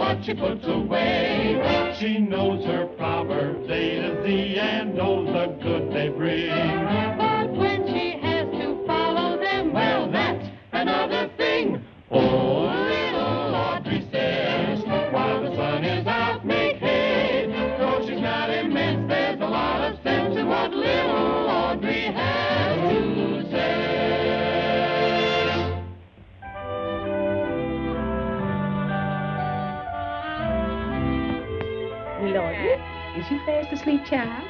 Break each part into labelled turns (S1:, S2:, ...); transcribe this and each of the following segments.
S1: what she puts away. She knows her proverbs A to Z and knows the good
S2: Lordy, is you fast asleep, child?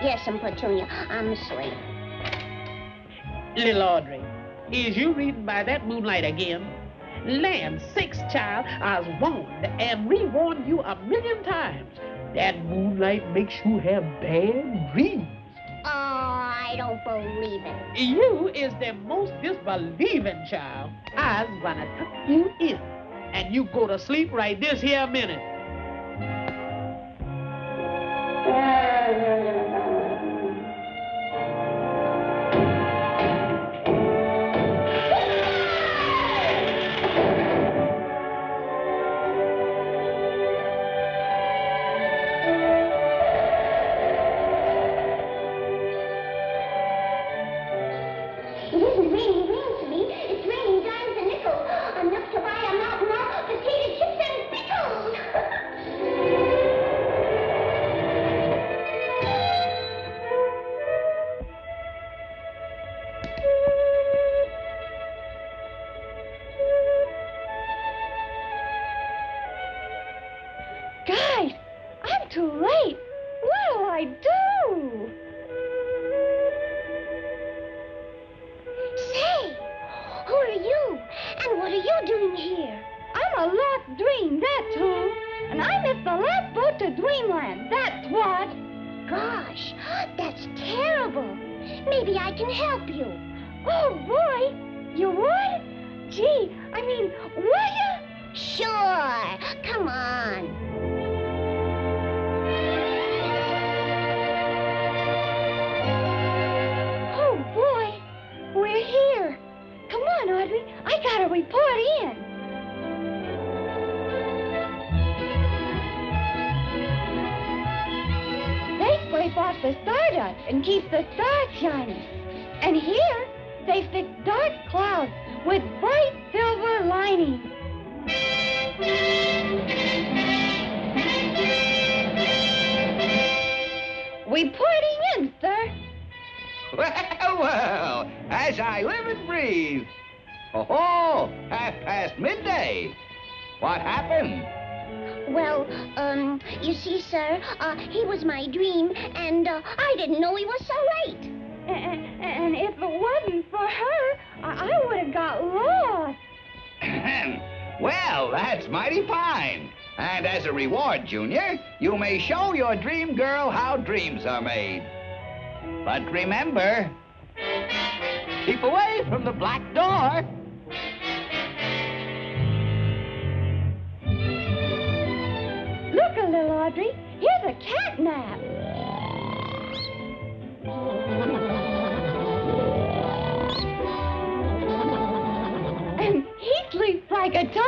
S3: Yes, and Petunia, I'm asleep.
S2: Little Audrey, is you reading by that moonlight again? Land sakes, child, I was warned and rewarned you a million times. That moonlight makes you have bad dreams.
S3: Oh, I don't believe it.
S2: You is the most disbelieving child. I's gonna tuck you in, and you go to sleep right this here minute.
S3: yeah, yeah, yeah.
S4: Guys, I'm too late. What'll I do?
S3: Say, who are you? And what are you doing here?
S4: I'm a lost dream, that's who. And I missed the last boat to Dreamland, that's what.
S3: Gosh, that's terrible. Maybe I can help you.
S4: Oh, boy. You would? Gee, I mean, would you?
S3: Sure. Come on.
S4: I gotta report in. They scrape off the stardust and keep the stars shining. And here, they fix dark clouds with bright silver linings. Reporting in, sir.
S5: Well, well, as I live and breathe. Oh, half past midday. What happened?
S3: Well, um, you see, sir, uh, he was my dream, and uh, I didn't know he was so late.
S4: And, and if it wasn't for her, I, I would have got lost.
S5: well, that's mighty fine. And as a reward, Junior, you may show your dream girl how dreams are made. But remember, keep away from the black door.
S4: Look a little, Audrey. Here's a cat nap. And he sleeps like a.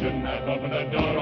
S1: Revolution. I opened the door.